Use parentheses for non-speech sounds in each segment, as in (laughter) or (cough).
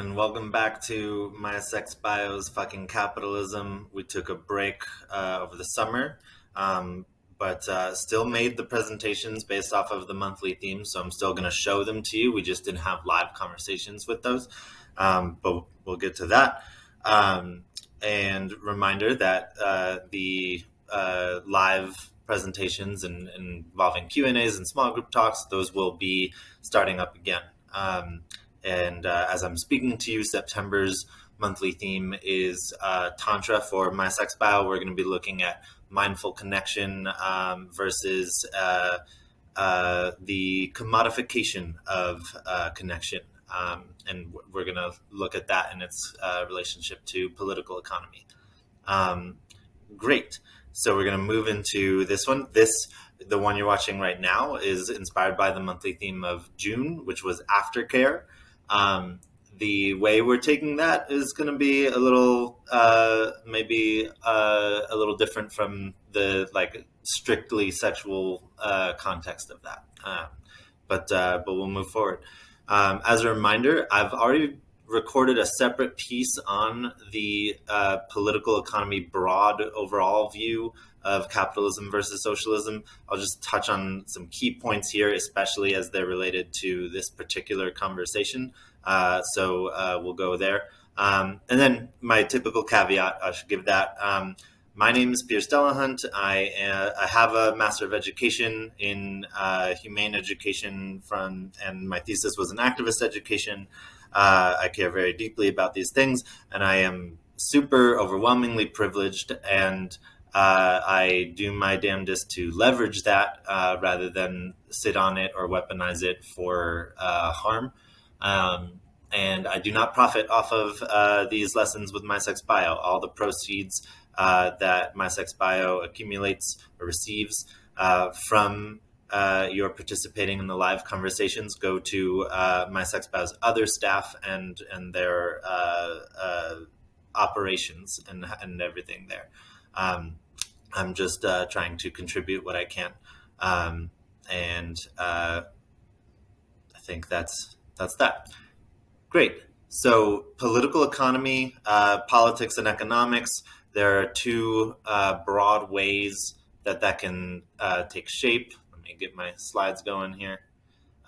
and welcome back to My Sex Bio's fucking capitalism. We took a break uh, over the summer, um, but uh, still made the presentations based off of the monthly theme. So I'm still going to show them to you. We just didn't have live conversations with those, um, but we'll get to that. Um, and reminder that uh, the uh, live presentations and, and involving Q and A's and small group talks, those will be starting up again. Um, and uh, as I'm speaking to you, September's monthly theme is uh, Tantra for My Sex Bio. We're going to be looking at mindful connection um, versus uh, uh the commodification of uh, connection. Um, and we're going to look at that in its uh, relationship to political economy. Um, great. So we're going to move into this one. This the one you're watching right now is inspired by the monthly theme of June, which was aftercare. Um, the way we're taking that is going to be a little, uh, maybe uh, a little different from the like strictly sexual uh, context of that. Um, but uh, but we'll move forward. Um, as a reminder, I've already recorded a separate piece on the uh, political economy broad overall view of capitalism versus socialism. I'll just touch on some key points here, especially as they're related to this particular conversation. Uh, so uh, we'll go there. Um, and then my typical caveat, I should give that. Um, my name is Piers Delahunt. I, uh, I have a Master of Education in uh, Humane Education from, and my thesis was in activist education. Uh, I care very deeply about these things, and I am super overwhelmingly privileged and uh, I do my damnedest to leverage that uh, rather than sit on it or weaponize it for uh, harm. Um, and I do not profit off of uh, these lessons with MySexBio. All the proceeds uh, that MySexBio accumulates or receives uh, from your participating in the live conversations go to MySex Bio's other staff and and their operations and and everything there. Um, I'm just uh, trying to contribute what I can, um, and uh, I think that's that's that. Great. So, political economy, uh, politics, and economics. There are two uh, broad ways that that can uh, take shape. Let me get my slides going here.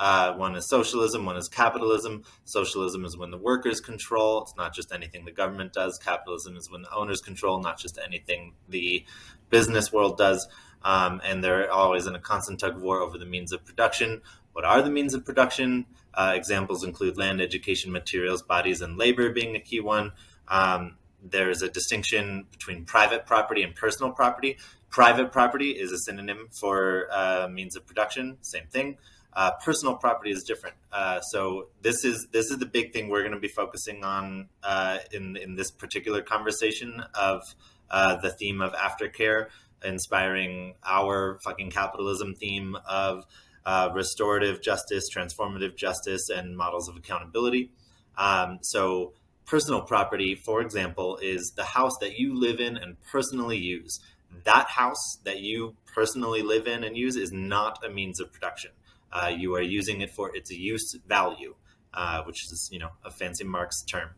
Uh, one is socialism, one is capitalism. Socialism is when the workers control. It's not just anything the government does. Capitalism is when the owners control, not just anything the business world does. Um, and they're always in a constant tug of war over the means of production. What are the means of production? Uh, examples include land, education, materials, bodies, and labor being a key one. Um, there's a distinction between private property and personal property. Private property is a synonym for uh, means of production, same thing. Uh, personal property is different. Uh, so this is this is the big thing we're going to be focusing on uh, in in this particular conversation of uh, the theme of aftercare, inspiring our fucking capitalism theme of uh, restorative justice, transformative justice, and models of accountability. Um, so personal property, for example, is the house that you live in and personally use. That house that you personally live in and use is not a means of production uh, you are using it for its use value, uh, which is you know a fancy Marx term.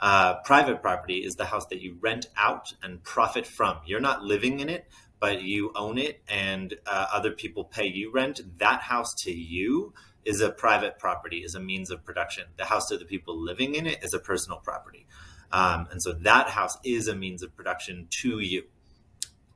Uh, private property is the house that you rent out and profit from. You're not living in it, but you own it, and uh, other people pay you rent. That house to you is a private property, is a means of production. The house to the people living in it is a personal property. Um, and so that house is a means of production to you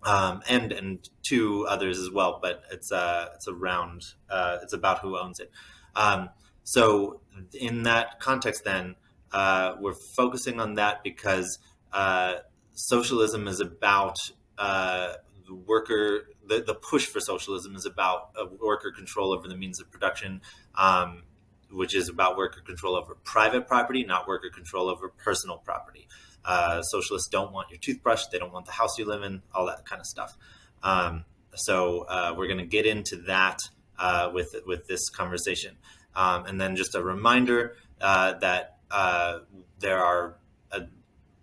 um, and and two others as well. But it's uh, it's around uh, it's about who owns it. Um, so in that context, then uh, we're focusing on that because uh, socialism is about uh, the worker. The, the push for socialism is about worker control over the means of production. Um, which is about worker control over private property, not worker control over personal property. Uh, socialists don't want your toothbrush. They don't want the house you live in, all that kind of stuff. Um, so uh, we're going to get into that uh, with with this conversation, um, and then just a reminder uh, that uh, there are uh,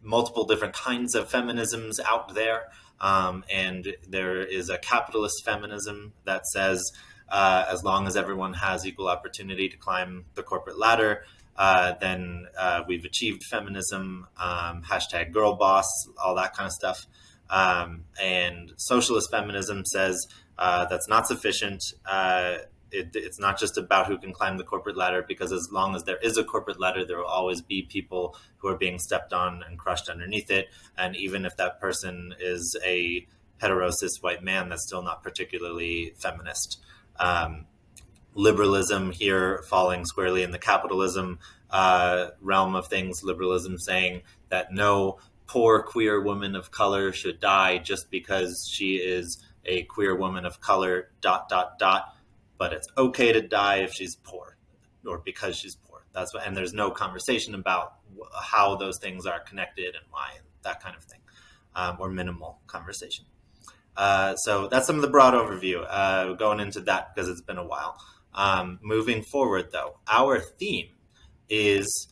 multiple different kinds of feminisms out there, um, and there is a capitalist feminism that says as long as everyone has equal opportunity to climb the corporate ladder, uh, then uh, we've achieved feminism, um, hashtag girl boss, all that kind of stuff. Um, and socialist feminism says uh, that's not sufficient. Uh, it, it's not just about who can climb the corporate ladder, because as long as there is a corporate ladder, there will always be people who are being stepped on and crushed underneath it. And even if that person is a heterosis white man, that's still not particularly feminist. Um, liberalism here falling squarely in the capitalism uh, realm of things, liberalism saying that no poor queer woman of color should die just because she is a queer woman of color, dot, dot, dot. But it's okay to die if she's poor or because she's poor. That's what, and there's no conversation about how those things are connected and why, and that kind of thing, um, or minimal conversation. Uh, so that's some of the broad overview. Uh, going into that because it's been a while. Um, moving forward, though, our theme is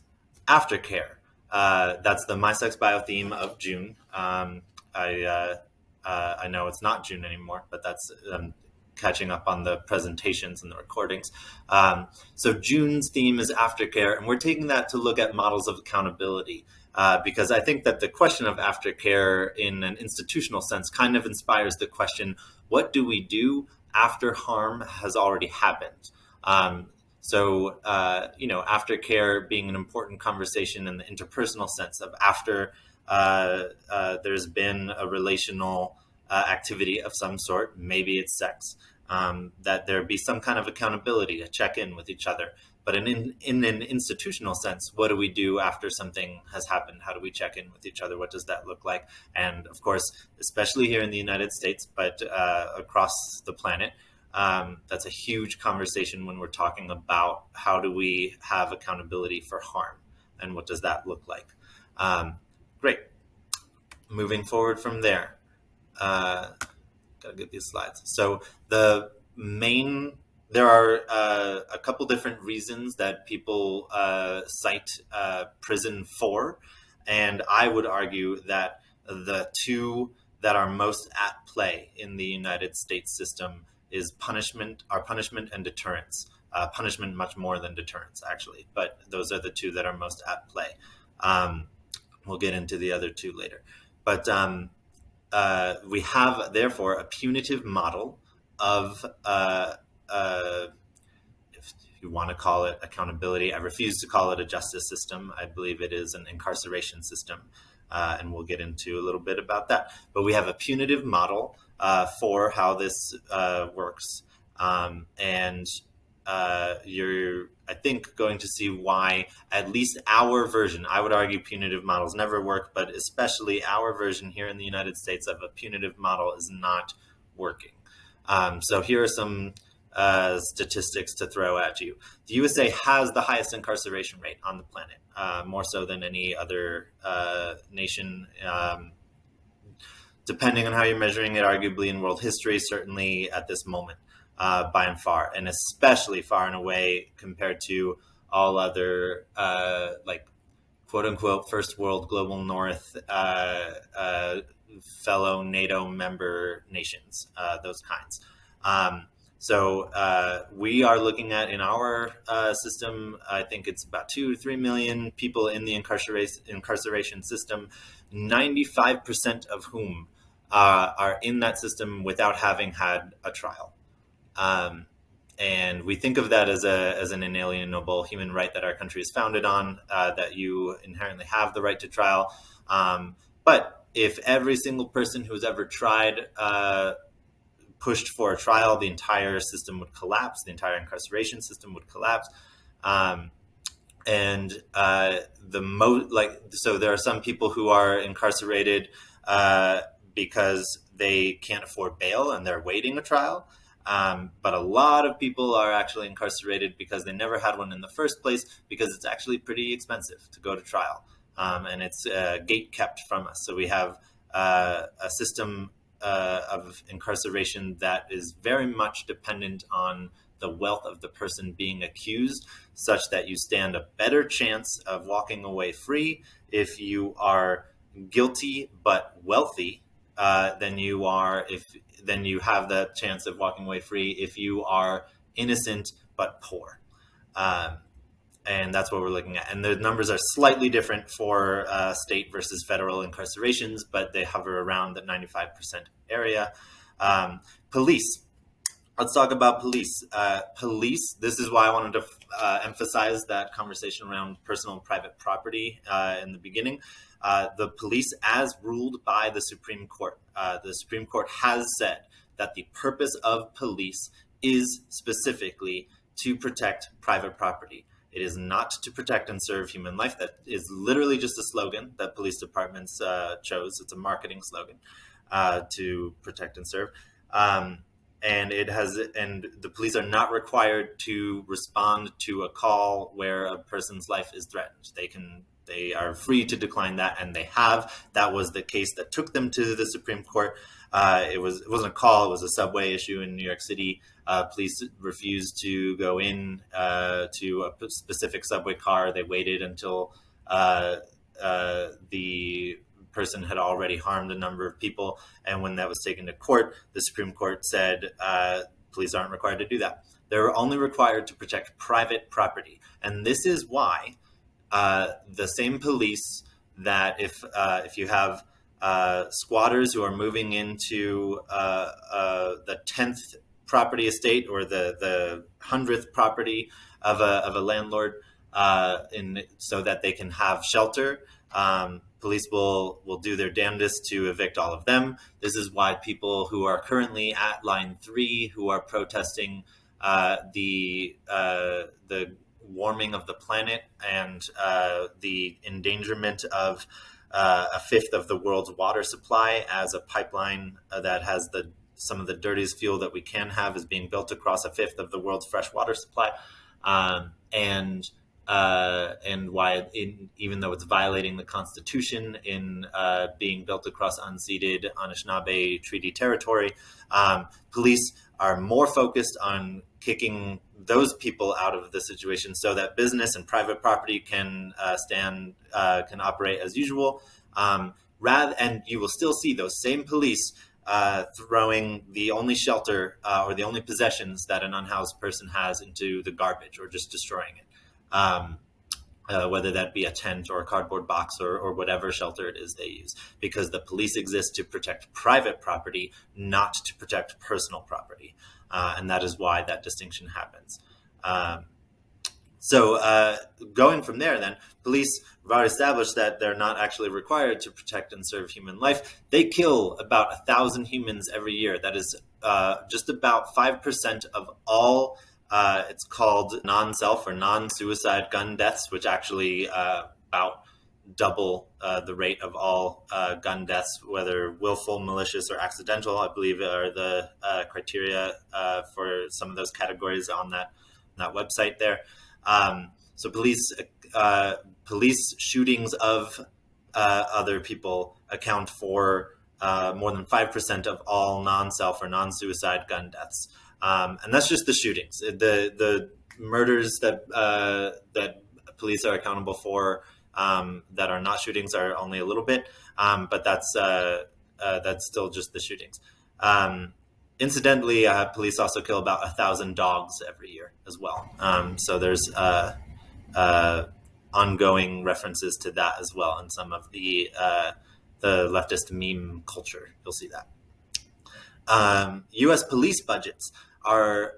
aftercare. Uh, that's the My Sex Bio theme of June. Um, I uh, uh, I know it's not June anymore, but that's um, catching up on the presentations and the recordings. Um, so June's theme is aftercare, and we're taking that to look at models of accountability. Uh, because I think that the question of aftercare in an institutional sense kind of inspires the question, what do we do after harm has already happened? Um, so, uh, you know, aftercare being an important conversation in the interpersonal sense of after uh, uh, there's been a relational uh, activity of some sort, maybe it's sex, um, that there be some kind of accountability to check in with each other. But in, in, an institutional sense, what do we do after something has happened? How do we check in with each other? What does that look like? And of course, especially here in the United States, but uh, across the planet, um, that's a huge conversation when we're talking about how do we have accountability for harm and what does that look like. Um, great. Moving forward from there. Uh, gotta get these slides. So the main, there are uh, a couple different reasons that people uh, cite uh, prison for, and I would argue that the two that are most at play in the United States system is punishment, our punishment and deterrence. Uh, punishment much more than deterrence, actually, but those are the two that are most at play. Um, we'll get into the other two later. But um, uh, we have, therefore, a punitive model of, uh, if you want to call it accountability, I refuse to call it a justice system. I believe it is an incarceration system. Uh, and we'll get into a little bit about that. But we have a punitive model uh, for how this uh, works. Um, and uh, you're, I think, going to see why at least our version, I would argue punitive models never work, but especially our version here in the United States of a punitive model is not working. Um, so here are some uh, statistics to throw at you. The USA has the highest incarceration rate on the planet, uh, more so than any other uh, nation. Um, depending on how you're measuring it, arguably in world history, certainly at this moment, uh, by and far, and especially far and away compared to all other uh, like quote unquote first world global north uh, fellow NATO member nations, those kinds. Um, so uh, we are looking at in our system, I think it's about two to three million people in the incarceration incarceration system, 95% of whom uh, are in that system without having had a trial. Um, and we think of that as, a, as an inalienable human right that our country is founded on, uh, that you inherently have the right to trial. Um, but if every single person who's ever tried uh, pushed for a trial, the entire system would collapse, the entire incarceration system would collapse. Um, and uh, the most like so there are some people who are incarcerated uh, because they can't afford bail and they're waiting a trial. Um, but a lot of people are actually incarcerated because they never had one in the first place because it's actually pretty expensive to go to trial. Um, and it's uh, gate kept from us. So we have uh, a system uh, of incarceration that is very much dependent on the wealth of the person being accused, such that you stand a better chance of walking away free if you are guilty but wealthy uh, then you are if then you have the chance of walking away free if you are innocent but poor. Um, and that's what we're looking at. And the numbers are slightly different for uh, state versus federal incarcerations, but they hover around the 95% area. Um, police. Let's talk about police. Uh, police, this is why I wanted to uh, emphasize that conversation around personal and private property uh, in the beginning. Uh, the police, as ruled by the Supreme Court, uh, the Supreme Court has said that the purpose of police is specifically to protect private property. It is not to protect and serve human life. That is literally just a slogan that police departments uh, chose. It's a marketing slogan uh, to protect and serve. Um, and it has, and the police are not required to respond to a call where a person's life is threatened. They can, they are free to decline that, and they have. That was the case that took them to the Supreme Court. Uh, it was it wasn't a call; it was a subway issue in New York City. Uh, police refused to go in uh, to a specific subway car. They waited until uh, uh, the person had already harmed a number of people, and when that was taken to court, the Supreme Court said uh, police aren't required to do that. They're only required to protect private property, and this is why the same police that if if you have uh, squatters who are moving into uh, uh, the 10th property estate or the, the 100th property of a, of a landlord uh, in, so that they can have shelter. Um, police will, will do their damnedest to evict all of them. This is why people who are currently at line three, who are protesting uh, the, the warming of the planet and the endangerment of uh, a fifth of the world's water supply as a pipeline uh, that has the some of the dirtiest fuel that we can have is being built across a fifth of the world's fresh water supply, um, and uh, and why in, even though it's violating the Constitution in uh, being built across unceded Anishinaabe Treaty territory, um, police are more focused on kicking those people out of the situation so that business and private property can uh, stand uh, can operate as usual. Um, rather and you will still see those same police uh, throwing the only shelter uh, or the only possessions that an unhoused person has into the garbage or just destroying it um, uh, whether that be a tent or a cardboard box or, or whatever shelter it is they use, because the police exist to protect private property, not to protect personal property. Uh, and that is why that distinction happens. Um, so uh, going from there, then police have established that they're not actually required to protect and serve human life. They kill about a thousand humans every year. That is uh, just about five percent of all. Uh, it's called non-self or non-suicide gun deaths, which actually uh, about double uh, the rate of all uh, gun deaths, whether willful, malicious, or accidental. I believe are the criteria for some of those categories on that that website there. Um, so police uh, police shootings of uh, other people account for more than five percent of all non-self or non-suicide gun deaths, um, and that's just the shootings. The the murders that that police are accountable for um, that are not shootings are only a little bit, um, but that's uh, uh, that's still just the shootings. Incidentally, uh, police also kill about a thousand dogs every year as well. Um, so there's uh, uh, ongoing references to that as well in some of the uh, the leftist meme culture. You'll see that. U.S. Um, police budgets are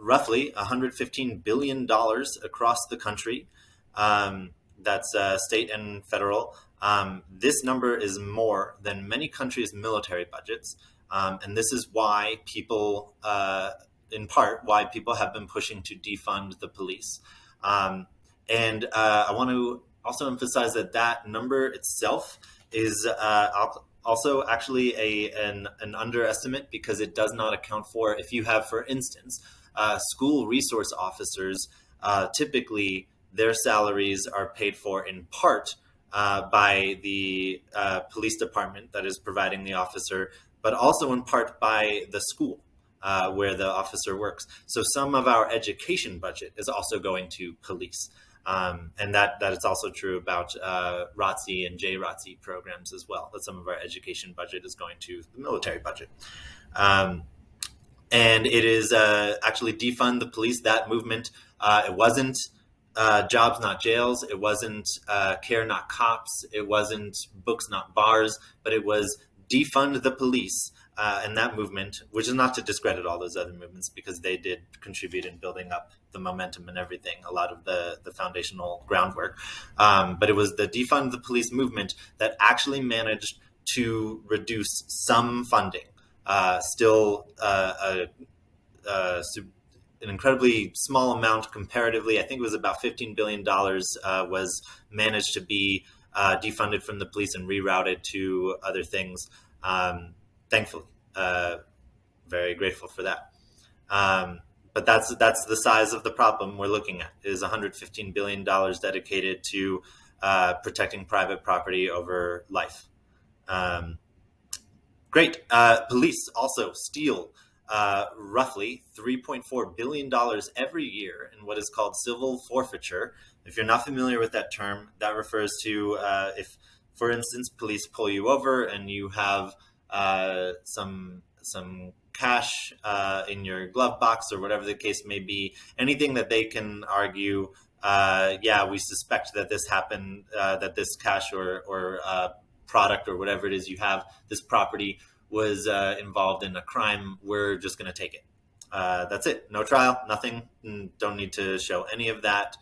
roughly 115 billion dollars across the country. Um, that's uh, state and federal. Um, this number is more than many countries' military budgets. Um, and this is why people, uh, in part, why people have been pushing to defund the police. Um, and uh, I want to also emphasize that that number itself is uh, also actually a an, an, underestimate because it does not account for if you have, for instance, uh, school resource officers uh, typically their salaries are paid for in part uh, by the police department that is providing the officer, but also in part by the school uh, where the officer works. So some of our education budget is also going to police. Um, and that, that is also true about uh, ROTC and JROTC programs as well, that some of our education budget is going to the military budget. Um, and it is uh, actually defund the police, that movement. Uh, it wasn't uh, jobs, not jails. It wasn't uh, care, not cops. It wasn't books, not bars. But it was defund the police. Uh, and that movement, which is not to discredit all those other movements because they did contribute in building up the momentum and everything, a lot of the, the foundational groundwork. Um, but it was the defund the police movement that actually managed to reduce some funding. Uh, still, uh, a, an incredibly small amount comparatively. I think it was about $15 billion uh, was managed to be uh, defunded from the police and rerouted to other things. Um, thankfully, uh, very grateful for that. Um, but that's that's the size of the problem we're looking at is 115 billion dollars dedicated to uh, protecting private property over life. Um, great. Uh, police also steal uh, roughly 3.4 billion dollars every year in what is called civil forfeiture. If you're not familiar with that term, that refers to uh, if, for instance, police pull you over and you have uh, some some cash uh, in your glove box or whatever the case may be, anything that they can argue, uh, yeah, we suspect that this happened, uh, that this cash or, or uh, product or whatever it is you have, this property was uh, involved in a crime, we're just going to take it. That's it. No trial, nothing. Don't need to show any of that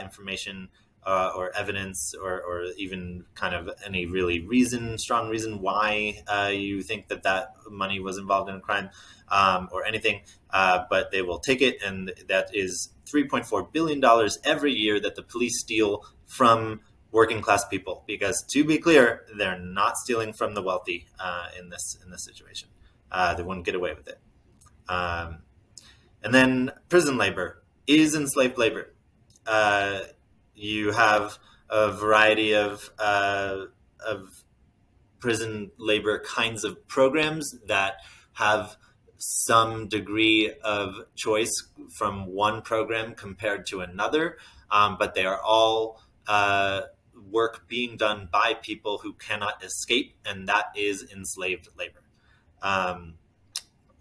information uh, or evidence or, or even kind of any really reason, strong reason why uh, you think that that money was involved in a crime um, or anything, uh, but they will take it. And that is $3.4 billion every year that the police steal from working class people. Because to be clear, they're not stealing from the wealthy uh, in this in this situation. Uh, they wouldn't get away with it. Um, and then prison labor is enslaved labor. Uh, you have a variety of uh, of prison labor kinds of programs that have some degree of choice from one program compared to another, um, but they are all uh, work being done by people who cannot escape, and that is enslaved labor. Um,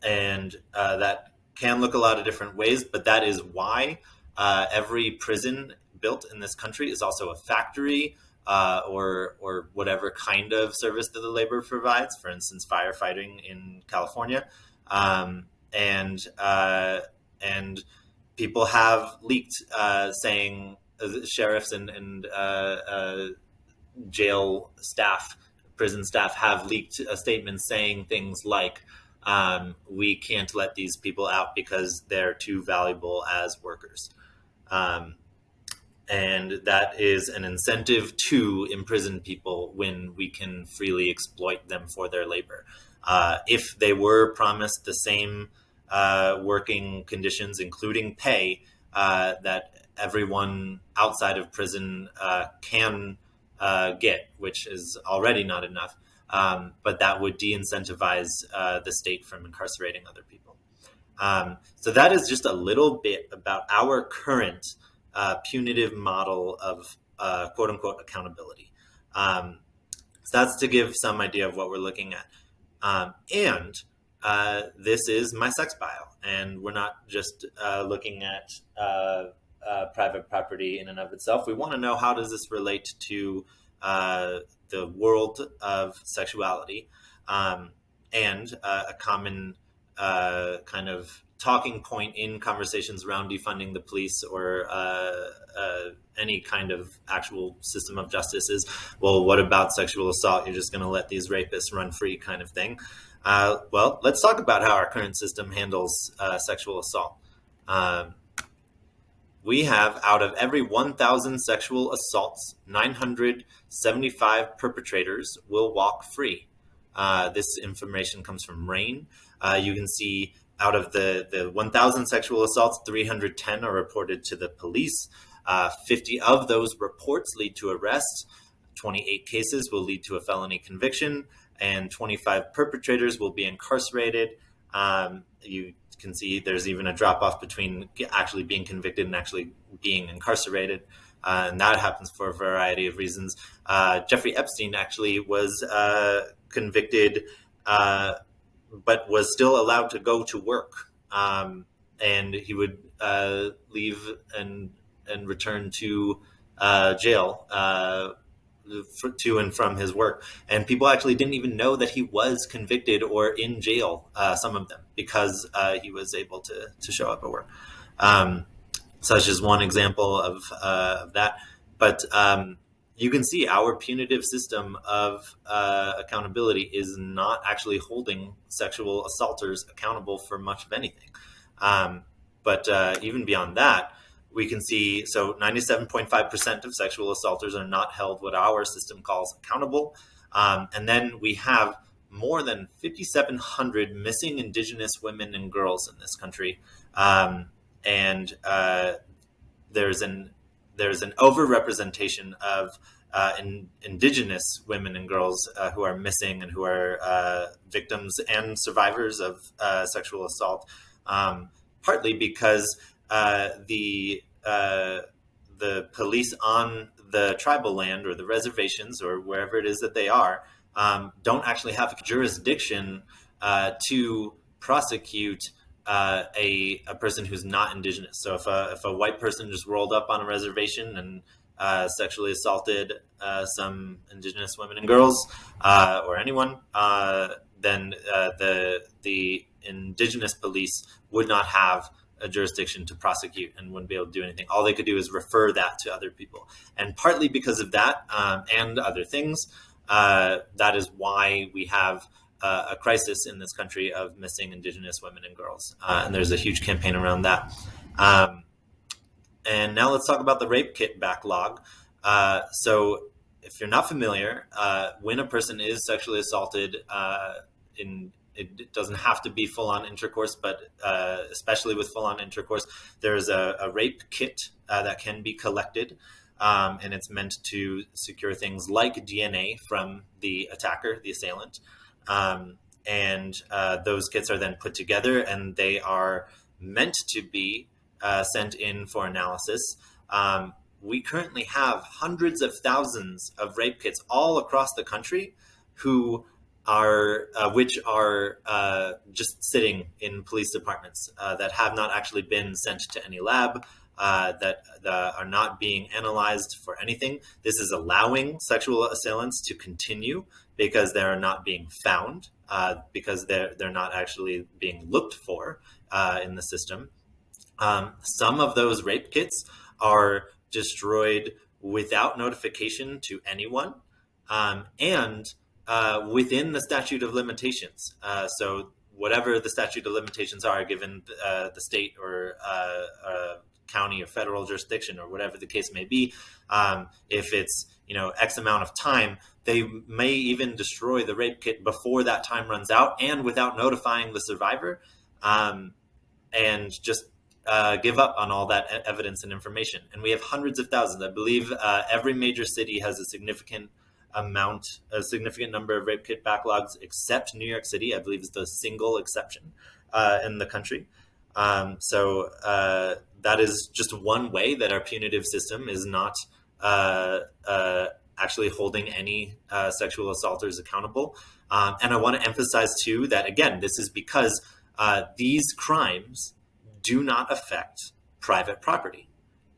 and uh, that can look a lot of different ways, but that is why uh, every prison built in this country is also a factory uh, or or whatever kind of service that the labor provides. For instance, firefighting in California, um, and uh, and people have leaked uh, saying uh, sheriffs and and uh, uh, jail staff, prison staff have leaked a statement saying things like. Um, we can't let these people out because they're too valuable as workers. Um, and that is an incentive to imprison people when we can freely exploit them for their labor. Uh, if they were promised the same uh, working conditions, including pay, uh, that everyone outside of prison uh, can uh, get, which is already not enough, um, but that would de incentivize uh, the state from incarcerating other people. Um, so, that is just a little bit about our current uh, punitive model of uh, quote unquote accountability. Um, so that's to give some idea of what we're looking at. Um, and uh, this is my sex bio, and we're not just uh, looking at uh, uh, private property in and of itself. We want to know how does this relate to the world of sexuality, um, and a common kind of talking point in conversations around defunding the police or uh, uh, any kind of actual system of justice is, well, what about sexual assault? You're just going to let these rapists run free, kind of thing. Uh, well, let's talk about how our current system handles uh, sexual assault. Um, we have out of every 1,000 sexual assaults, 975 perpetrators will walk free. Uh, this information comes from RAINN. Uh, you can see out of the, the 1,000 sexual assaults, 310 are reported to the police. Uh, 50 of those reports lead to arrest. 28 cases will lead to a felony conviction, and 25 perpetrators will be incarcerated. Um, you can see there's even a drop off between actually being convicted and actually being incarcerated. Uh, and that happens for a variety of reasons. Uh, Jeffrey Epstein actually was uh, convicted uh, but was still allowed to go to work. Um, and he would uh, leave and and return to uh, jail uh, for, to and from his work. And people actually didn't even know that he was convicted or in jail. Uh, some of them because uh, he was able to to show up at work. Um, such as one example of, uh, of that. But um, you can see our punitive system of uh, accountability is not actually holding sexual assaulters accountable for much of anything. Um, but uh, even beyond that, we can see so 97.5% of sexual assaulters are not held what our system calls accountable. Um, and then we have more than 5,700 missing Indigenous women and girls in this country. Um, and uh, there's an there's an overrepresentation of uh, in, indigenous women and girls uh, who are missing and who are uh, victims and survivors of uh, sexual assault, um, partly because uh, the uh, the police on the tribal land or the reservations or wherever it is that they are um, don't actually have jurisdiction to prosecute uh, a, a person who's not indigenous. So if a, if a white person just rolled up on a reservation and uh, sexually assaulted uh, some indigenous women and girls uh, or anyone, uh, then uh, the the indigenous police would not have a jurisdiction to prosecute and wouldn't be able to do anything. All they could do is refer that to other people. And partly because of that um, and other things, that is why we have uh, a crisis in this country of missing Indigenous women and girls. Uh, and there's a huge campaign around that. Um, and now let's talk about the rape kit backlog. Uh, so, if you're not familiar, uh, when a person is sexually assaulted, uh, in it doesn't have to be full on intercourse, but uh, especially with full on intercourse, there's a, a rape kit that can be collected. Um, and it's meant to secure things like DNA from the attacker, the assailant. Um, and uh, those kits are then put together and they are meant to be uh, sent in for analysis. Um, we currently have hundreds of thousands of rape kits all across the country who are uh, which are uh, just sitting in police departments uh, that have not actually been sent to any lab uh, that, that are not being analyzed for anything. This is allowing sexual assailants to continue because they're not being found, uh, because they're they're not actually being looked for uh, in the system. Um, some of those rape kits are destroyed without notification to anyone, um, and uh, within the statute of limitations. Uh, so whatever the statute of limitations are, given uh, the state or uh, county or federal jurisdiction or whatever the case may be, um, if it's you know X amount of time, they may even destroy the rape kit before that time runs out and without notifying the survivor, um, and just uh, give up on all that evidence and information. And we have hundreds of thousands. I believe uh, every major city has a significant amount, a significant number of rape kit backlogs, except New York City. I believe is the single exception uh, in the country. Um, so uh, that is just one way that our punitive system is not actually holding any uh, sexual assaulters accountable. Um, and I want to emphasize too that again, this is because uh, these crimes do not affect private property.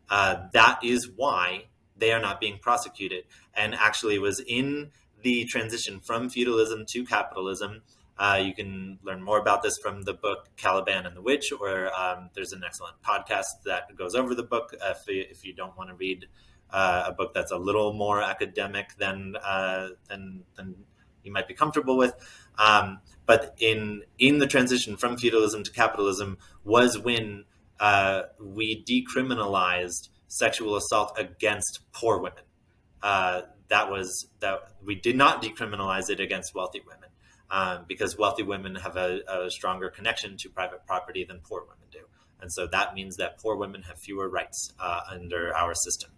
Uh, that is why they are not being prosecuted. And actually, was in the transition from feudalism to capitalism. Uh, you can learn more about this from the book Caliban and the Witch, or um, there's an excellent podcast that goes over the book if, if you don't want to read uh, a book that's a little more academic than uh, than than you might be comfortable with. Um, but in in the transition from feudalism to capitalism was when uh, we decriminalized sexual assault against poor women. Uh, that was that we did not decriminalize it against wealthy women um, because wealthy women have a, a stronger connection to private property than poor women do, and so that means that poor women have fewer rights uh, under our system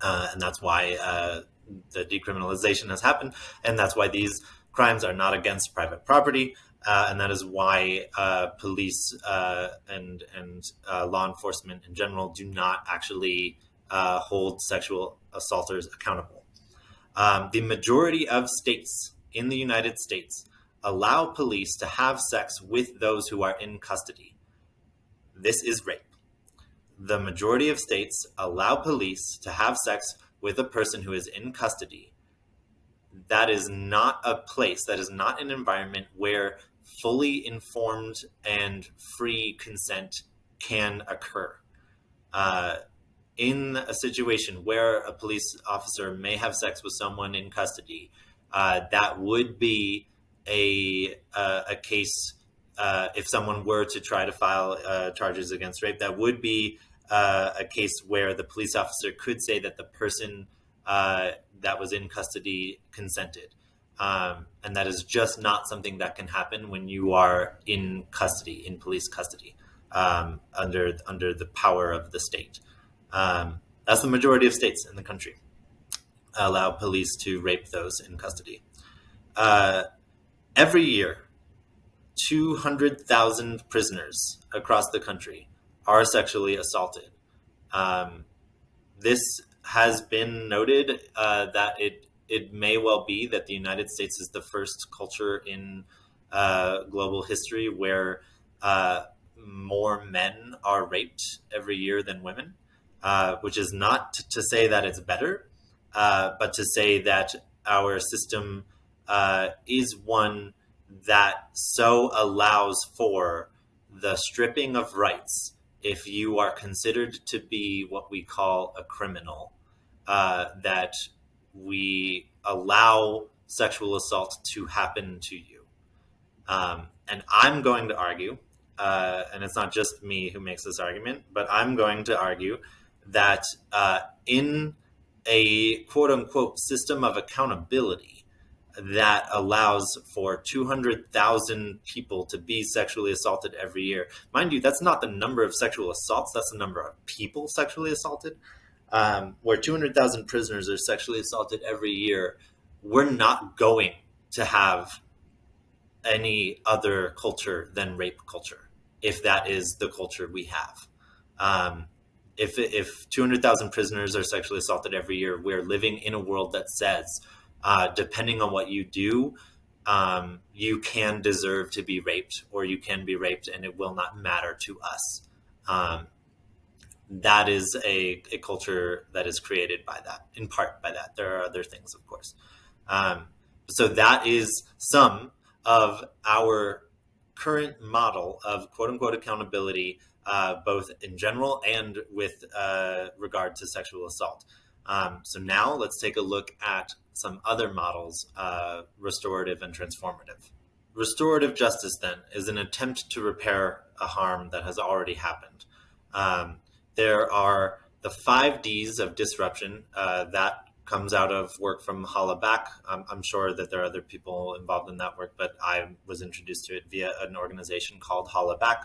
uh, and that's why uh, the decriminalization has happened, and that's why these crimes are not against private property, uh, and that is why uh, police uh, and and uh, law enforcement in general do not actually hold sexual assaulters accountable. Um, the majority of states in the United States allow police to have sex with those who are in custody. This is rape the majority of states allow police to have sex with a person who is in custody, that is not a place, that is not an environment where fully informed and free consent can occur. Uh, in a situation where a police officer may have sex with someone in custody, uh, that would be a uh, a case uh, if someone were to try to file uh, charges against rape. That would be uh, a case where the police officer could say that the person uh, that was in custody consented. Um, and that is just not something that can happen when you are in custody, in police custody, um, under under the power of the state. Um, that's the majority of states in the country allow police to rape those in custody. Uh, every year, 200,000 prisoners across the country are sexually assaulted. Um, this has been noted uh, that it it may well be that the United States is the first culture in uh, global history where uh, more men are raped every year than women, uh, which is not to say that it's better, uh, but to say that our system uh, is one that so allows for the stripping of rights if you are considered to be what we call a criminal, uh, that we allow sexual assault to happen to you. Um, and I'm going to argue, uh, and it's not just me who makes this argument, but I'm going to argue that uh, in a quote unquote system of accountability, that allows for 200,000 people to be sexually assaulted every year. Mind you, that's not the number of sexual assaults, that's the number of people sexually assaulted. Um, where 200,000 prisoners are sexually assaulted every year, we're not going to have any other culture than rape culture, if that is the culture we have. Um, if, if 200,000 prisoners are sexually assaulted every year, we're living in a world that says uh, depending on what you do, um, you can deserve to be raped or you can be raped and it will not matter to us. Um, that is a, a culture that is created by that, in part by that. There are other things, of course. Um, so that is some of our current model of quote unquote accountability, uh, both in general and with uh, regard to sexual assault. Um, so now let's take a look at some other models, uh, restorative and transformative. Restorative justice, then, is an attempt to repair a harm that has already happened. Um, there are the five Ds of disruption uh, that comes out of work from Hollaback. I'm sure that there are other people involved in that work, but I was introduced to it via an organization called Hollaback.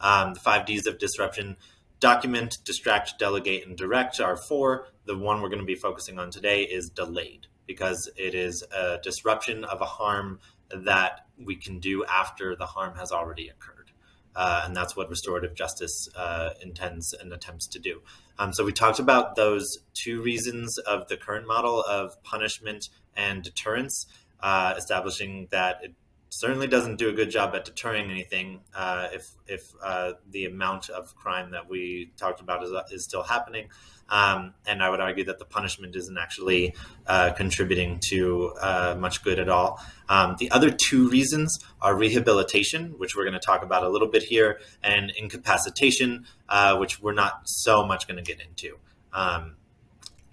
Um, the five Ds of disruption document, distract, delegate, and direct are four. The one we're going to be focusing on today is delayed because it is a disruption of a harm that we can do after the harm has already occurred. Uh, and that's what restorative justice uh, intends and attempts to do. Um, so we talked about those two reasons of the current model of punishment and deterrence, uh, establishing that it certainly doesn't do a good job at deterring anything uh, if, if uh, the amount of crime that we talked about is, is still happening. Um, and I would argue that the punishment isn't actually uh, contributing to uh, much good at all. Um, the other two reasons are rehabilitation, which we're going to talk about a little bit here, and incapacitation, uh, which we're not so much going to get into. Um,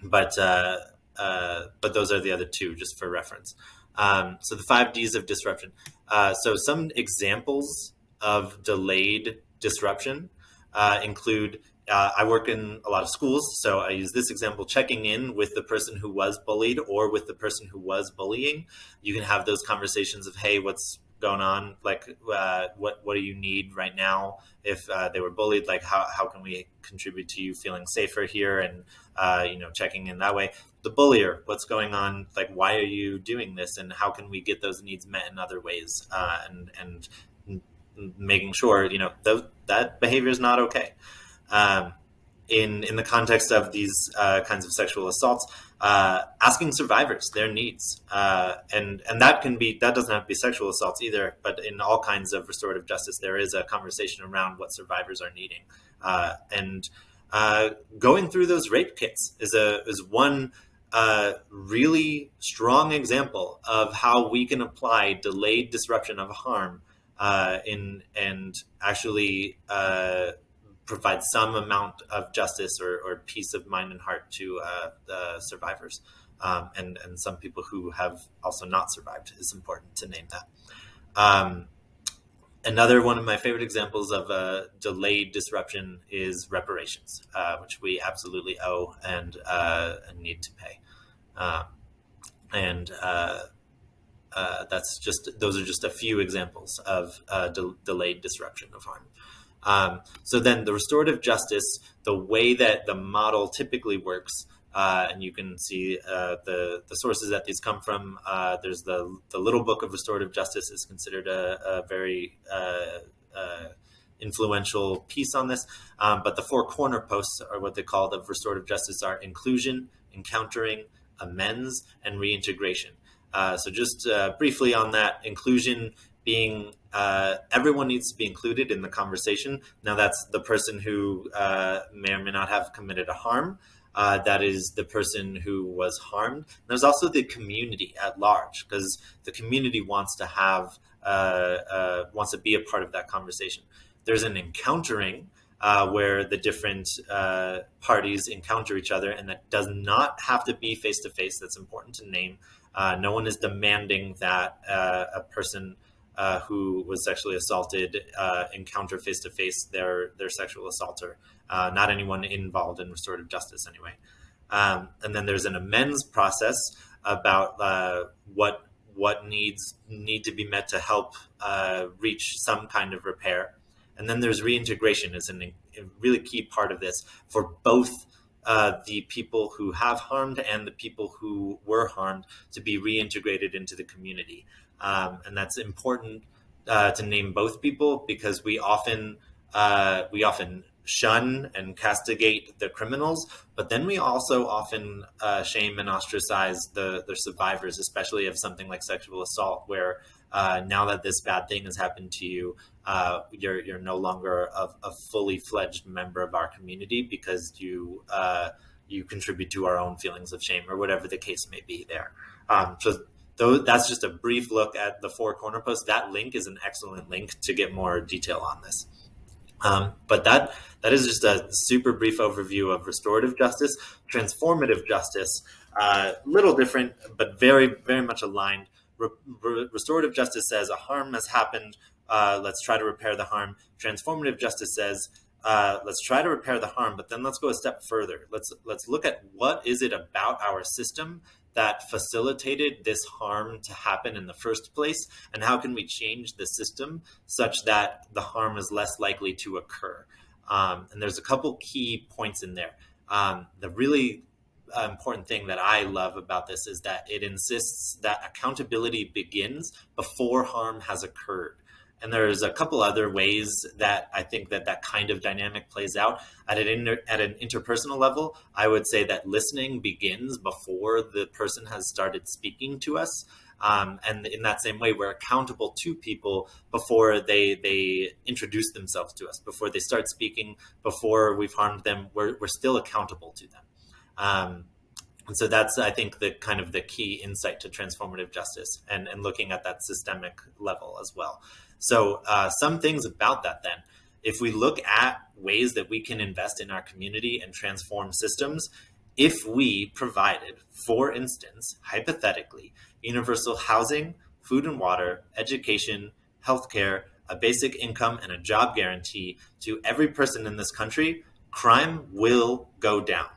but uh, uh, but those are the other two, just for reference. Um, so the five Ds of disruption. Uh, so some examples of delayed disruption include uh, I work in a lot of schools, so I use this example checking in with the person who was bullied or with the person who was bullying. You can have those conversations of, hey, what's going on? Like, uh, what, what do you need right now? If uh, they were bullied, like, how, how can we contribute to you feeling safer here? And, uh, you know, checking in that way. The bullier, what's going on? Like, why are you doing this? And how can we get those needs met in other ways? Uh, and, and making sure, you know, th- that behavior is not okay um, in in the context of these uh, kinds of sexual assaults, uh, asking survivors their needs, uh, and and that can be that doesn't have to be sexual assaults either, but in all kinds of restorative justice, there is a conversation around what survivors are needing, uh, and uh, going through those rape kits is a is one uh, really strong example of how we can apply delayed disruption of harm in and actually provide some amount of justice or, or, peace of mind and heart to uh, the survivors um, and and some people who have also not survived. It's important to name that. Um, another one of my favorite examples of a delayed disruption is reparations, uh, which we absolutely owe and uh, need to pay. Um, and uh, uh, that's just those are just a few examples of uh, de delayed disruption of harm. Um, so then the restorative justice, the way that the model typically works, uh, and you can see uh, the the sources that these come from. Uh, there's the the Little Book of Restorative Justice is considered a, a very influential piece on this, um, but the four corner posts are what they call the restorative justice are inclusion, encountering, amends, and reintegration. Uh, so just uh, briefly on that, inclusion being uh, everyone needs to be included in the conversation. Now that's the person who uh, may or may not have committed a harm. Uh, that is the person who was harmed. There's also the community at large because the community wants to have uh, wants to be a part of that conversation. There's an encountering uh, where the different uh, parties encounter each other, and that does not have to be face to face. That's important to name. Uh, no one is demanding that uh, a person uh, who was sexually assaulted uh, encounter face to face their their sexual assaulter. not anyone involved in restorative justice, anyway. Um, and then there's an amends process about what what needs need to be met to help reach some kind of repair. And then there's reintegration is a really key part of this for both uh, the people who have harmed and the people who were harmed to be reintegrated into the community. Um, and that's important uh, to name both people because we often uh, we often shun and castigate the criminals, but then we also often uh, shame and ostracize the, the survivors, especially of something like sexual assault, where uh, now that this bad thing has happened to you, uh, you're you're no longer a, a, fully fledged member of our community because you uh, you contribute to our own feelings of shame or whatever the case may be. There, um, so though that's just a brief look at the four corner posts. That link is an excellent link to get more detail on this. Um, but that that is just a super brief overview of restorative justice, transformative justice. A uh, little different, but very very much aligned Re restorative justice says a harm has happened. Uh, let's try to repair the harm. Transformative justice says uh, let's try to repair the harm, but then let's go a step further. Let's let's look at what is it about our system that facilitated this harm to happen in the first place, and how can we change the system such that the harm is less likely to occur. Um, and there's a couple key points in there. Um, the really uh, important thing that I love about this is that it insists that accountability begins before harm has occurred. And there's a couple other ways that I think that that kind of dynamic plays out. At an, inter, at an interpersonal level, I would say that listening begins before the person has started speaking to us. Um, and in that same way, we're accountable to people before they they introduce themselves to us, before they start speaking, before we've harmed them. We're, we're still accountable to them. Um, and so that's, I think, the kind of the key insight to transformative justice and, and looking at that systemic level as well. So uh, some things about that then, if we look at ways that we can invest in our community and transform systems, if we provided, for instance, hypothetically, universal housing, food and water, education, healthcare, a basic income, and a job guarantee to every person in this country, crime will go down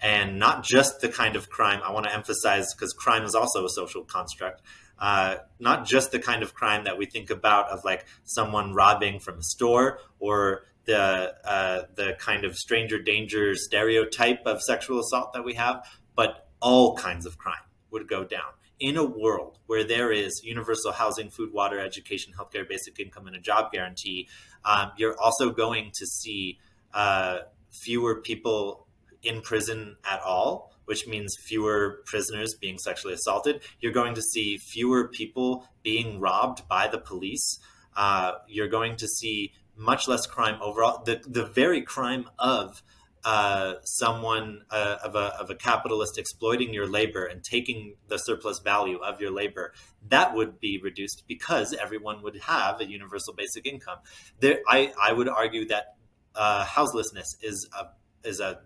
and not just the kind of crime I want to emphasize because crime is also a social construct. Uh, not just the kind of crime that we think about of like someone robbing from a store or the uh, the kind of stranger danger stereotype of sexual assault that we have, but all kinds of crime would go down in a world where there is universal housing, food, water, education, healthcare, basic income, and a job guarantee. Um, you're also going to see uh, fewer people in prison at all, which means fewer prisoners being sexually assaulted. You're going to see fewer people being robbed by the police. Uh, you're going to see much less crime overall. The, the very crime of uh, someone uh, of, a, of a capitalist exploiting your labor and taking the surplus value of your labor, that would be reduced because everyone would have a universal basic income. There, I, I would argue that uh, houselessness is a, is a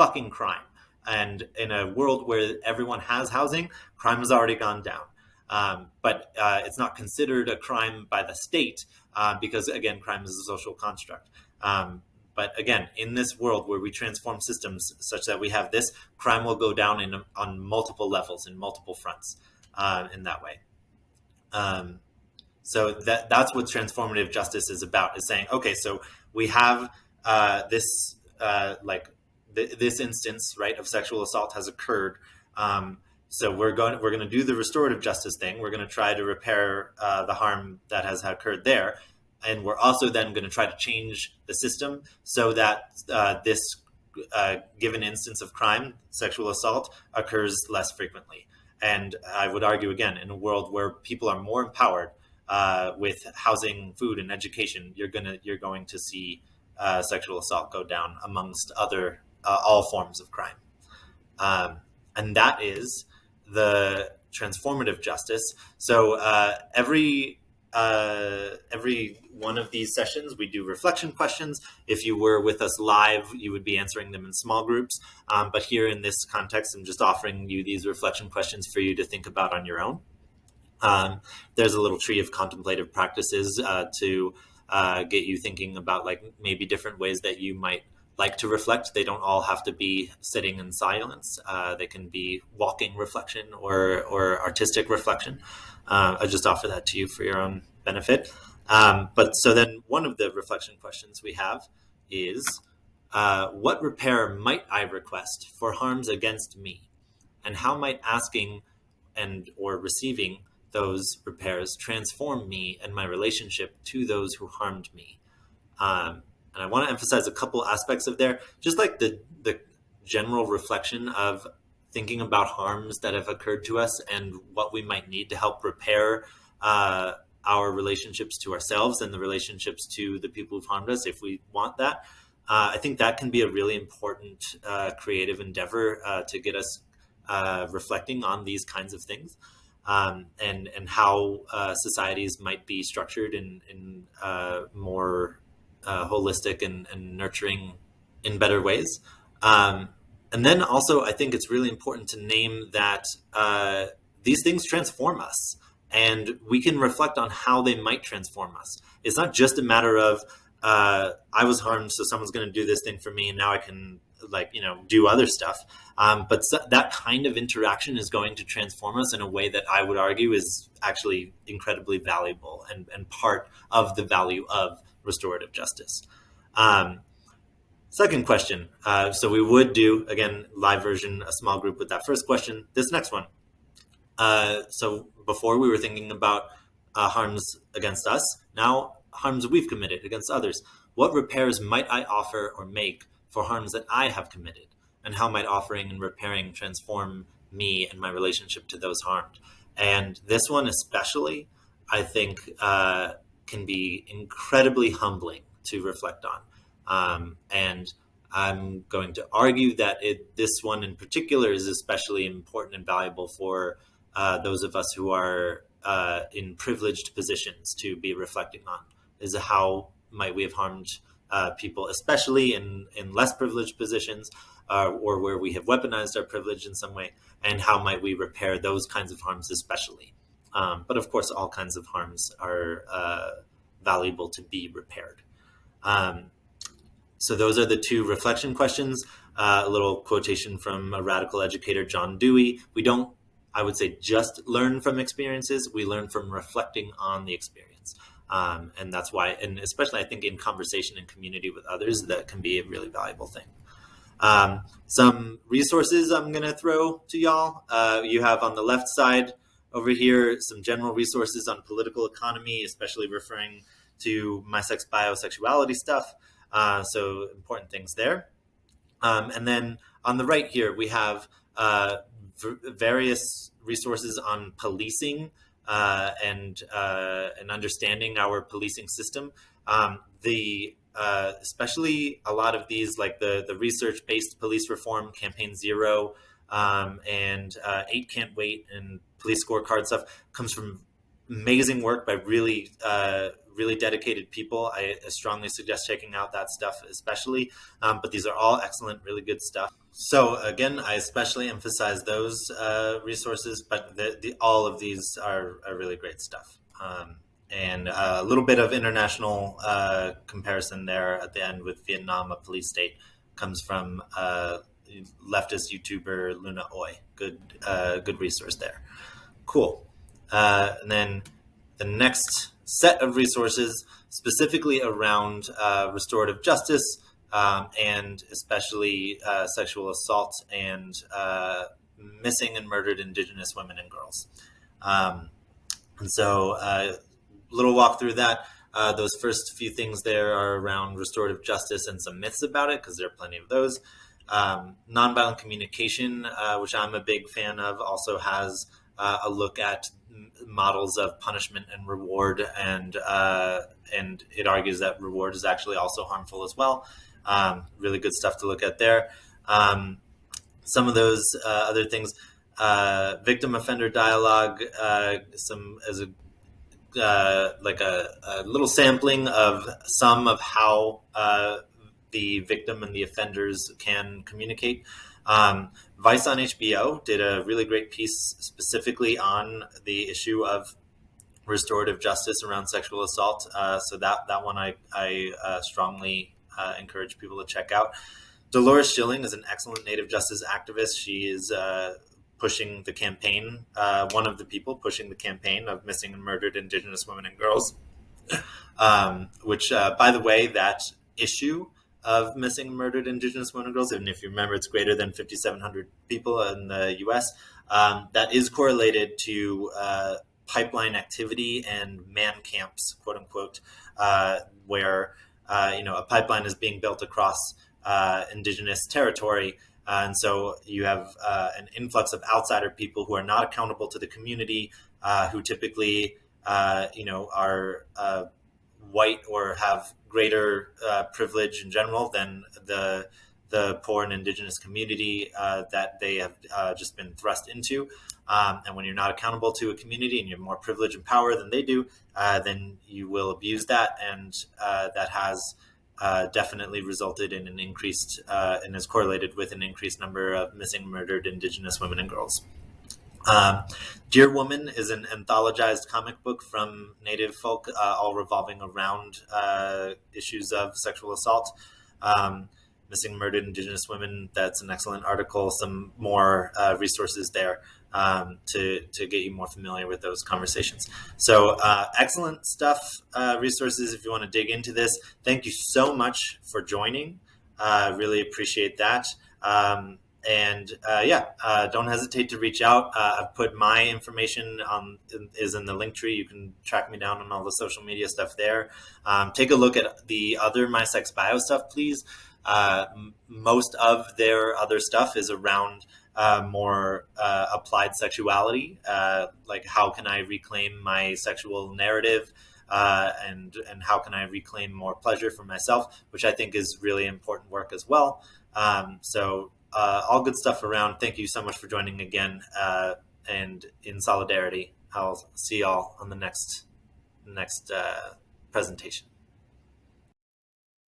fucking crime. And in a world where everyone has housing, crime has already gone down. Um, but uh, it's not considered a crime by the state uh, because, again, crime is a social construct. Um, but again, in this world where we transform systems such that we have this, crime will go down in on multiple levels in multiple fronts uh, in that way. Um, so that that's what transformative justice is about: is saying, okay, so we have uh, this uh, like th this instance right of sexual assault has occurred. Um, so we're going we're going to do the restorative justice thing. We're going to try to repair uh, the harm that has occurred there and we're also then going to try to change the system so that uh, this uh, given instance of crime, sexual assault, occurs less frequently. And I would argue again, in a world where people are more empowered uh, with housing, food, and education, you're gonna you're going to see uh, sexual assault go down amongst other uh, all forms of crime, um, and that is the transformative justice. So uh, every uh, every one of these sessions, we do reflection questions. If you were with us live, you would be answering them in small groups. Um, but here in this context, I'm just offering you these reflection questions for you to think about on your own. Um, there's a little tree of contemplative practices uh, to uh, get you thinking about like maybe different ways that you might like to reflect. They don't all have to be sitting in silence. Uh, they can be walking reflection or, or artistic reflection. Uh, I just offer that to you for your own benefit. Um, but so then one of the reflection questions we have is, uh, what repair might I request for harms against me? And how might asking and or receiving those repairs transform me and my relationship to those who harmed me? Um, and I want to emphasize a couple aspects of there, just like the, the general reflection of thinking about harms that have occurred to us and what we might need to help repair uh, our relationships to ourselves and the relationships to the people who've harmed us if we want that. Uh, I think that can be a really important uh, creative endeavor uh, to get us uh, reflecting on these kinds of things um, and, and how uh, societies might be structured in, in more holistic and, and, nurturing in better ways. Um, and then also, I think it's really important to name that uh, these things transform us and we can reflect on how they might transform us. It's not just a matter of, uh, I was harmed, so someone's going to do this thing for me, and now I can like you know do other stuff um, but so that kind of interaction is going to transform us in a way that i would argue is actually incredibly valuable and, and part of the value of restorative justice um, Second question. Uh, so we would do, again, live version, a small group with that first question. This next one. Uh, so before we were thinking about uh, harms against us, now harms we've committed against others. What repairs might I offer or make for harms that I have committed? And how might offering and repairing transform me and my relationship to those harmed? And this one especially, I think, uh, can be incredibly humbling to reflect on. Um, and I'm going to argue that it, this one in particular is especially important and valuable for uh, those of us who are uh, in privileged positions to be reflecting on is how might we have harmed uh, people, especially in, in less privileged positions uh, or where we have weaponized our privilege in some way, and how might we repair those kinds of harms especially. Um, but of course, all kinds of harms are uh, valuable to be repaired. Um, so those are the two reflection questions. Uh, a little quotation from a radical educator, John Dewey. We don't, I would say, just learn from experiences. We learn from reflecting on the experience. Um, and that's why, and especially I think in conversation and community with others, that can be a really valuable thing. Um, some resources I'm going to throw to y'all. Uh, you have on the left side over here some general resources on political economy, especially referring to my sex biosexuality stuff. Uh, so important things there. Um, and then on the right here, we have uh, various resources on policing uh, and uh, and understanding our policing system. Um, the uh, especially a lot of these, like the the research based police reform, Campaign Zero, um, and uh, Eight Can't Wait, and police scorecard stuff, comes from amazing work by really uh, really dedicated people. I strongly suggest checking out that stuff, especially. Um, but these are all excellent, really good stuff. So again, I especially emphasize those uh, resources, but the, the, all of these are, are really great stuff. Um, and a little bit of international uh, comparison there at the end with Vietnam, a police state, comes from uh, leftist YouTuber Luna Oi. Good, uh, good resource there. Cool. Uh, and then the next set of resources specifically around uh, restorative justice um, and especially uh, sexual assault and uh, missing and murdered Indigenous women and girls. Um, and so, a uh, little walk through that. Uh, those first few things there are around restorative justice and some myths about it, because there are plenty of those. Um, nonviolent communication, uh, which I'm a big fan of, also has a look at models of punishment and reward, and uh, and it argues that reward is actually also harmful as well. Um, really good stuff to look at there. Um, some of those uh, other things, uh, victim offender dialogue, uh, some as a uh, like a, a, little sampling of some of how uh, the victim and the offenders can communicate. Um, Vice on HBO did a really great piece specifically on the issue of restorative justice around sexual assault. Uh, so that that one I I uh, strongly uh, encourage people to check out. Dolores Schilling is an excellent Native justice activist. She is uh, pushing the campaign, uh, one of the people pushing the campaign of missing and murdered Indigenous women and girls. (laughs) Um, which, uh, by the way, that issue of missing and murdered Indigenous women and girls, and if you remember, it's greater than 5,700 people in the U.S. Um, that is correlated to uh, pipeline activity and man camps, quote unquote, uh, where uh, you know a pipeline is being built across uh, Indigenous territory. Uh, and so you have uh, an influx of outsider people who are not accountable to the community, who typically, you know, are white or have greater uh, privilege in general than the the poor and indigenous community uh, that they have uh, just been thrust into. Um, and when you're not accountable to a community and you have more privilege and power than they do, uh, then you will abuse that, and uh, that has uh, definitely resulted in an increased and is correlated with an increased number of missing, murdered Indigenous women and girls. Um, Deer Woman is an anthologized comic book from Native folk, uh, all revolving around uh, issues of sexual assault. Um, missing murdered Indigenous women. That's an excellent article. Some more uh, resources there um, to to get you more familiar with those conversations. So uh, excellent stuff. Uh, resources if you want to dig into this. Thank you so much for joining. Uh, really appreciate that. Um, and uh, yeah, uh, don't hesitate to reach out. Uh, I've put my information on is in the link tree. You can track me down on all the social media stuff there. Um, take a look at the other My Sex Bio stuff, please. Uh, most of their other stuff is around uh, more uh, applied sexuality, like how can I reclaim my sexual narrative. and and how can I reclaim more pleasure for myself, which I think is really important work as well. Um, so uh, all good stuff around. Thank you so much for joining again. Uh, and in solidarity, I'll see y'all on the next next uh, presentation.